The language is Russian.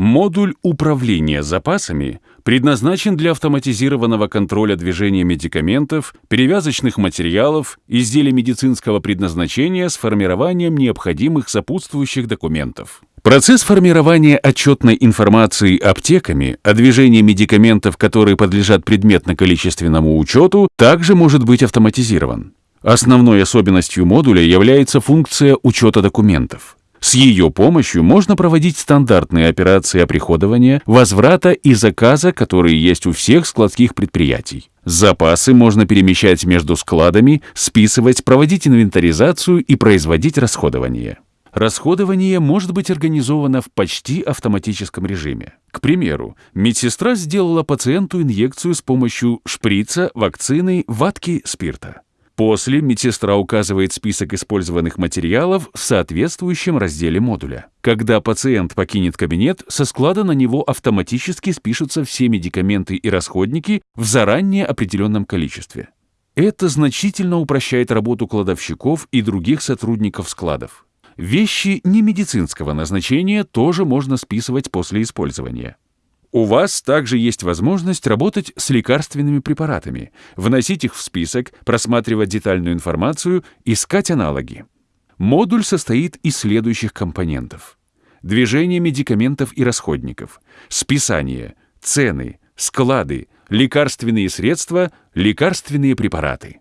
Модуль управления запасами предназначен для автоматизированного контроля движения медикаментов, перевязочных материалов, изделий медицинского предназначения с формированием необходимых сопутствующих документов. Процесс формирования отчетной информации аптеками о движении медикаментов, которые подлежат предметно-количественному учету, также может быть автоматизирован. Основной особенностью модуля является функция учета документов. С ее помощью можно проводить стандартные операции оприходования, возврата и заказа, которые есть у всех складских предприятий. Запасы можно перемещать между складами, списывать, проводить инвентаризацию и производить расходование. Расходование может быть организовано в почти автоматическом режиме. К примеру, медсестра сделала пациенту инъекцию с помощью шприца, вакцины, ватки, спирта. После медсестра указывает список использованных материалов в соответствующем разделе модуля. Когда пациент покинет кабинет, со склада на него автоматически спишутся все медикаменты и расходники в заранее определенном количестве. Это значительно упрощает работу кладовщиков и других сотрудников складов. Вещи немедицинского назначения тоже можно списывать после использования. У вас также есть возможность работать с лекарственными препаратами, вносить их в список, просматривать детальную информацию, искать аналоги. Модуль состоит из следующих компонентов. Движение медикаментов и расходников, списание, цены, склады, лекарственные средства, лекарственные препараты.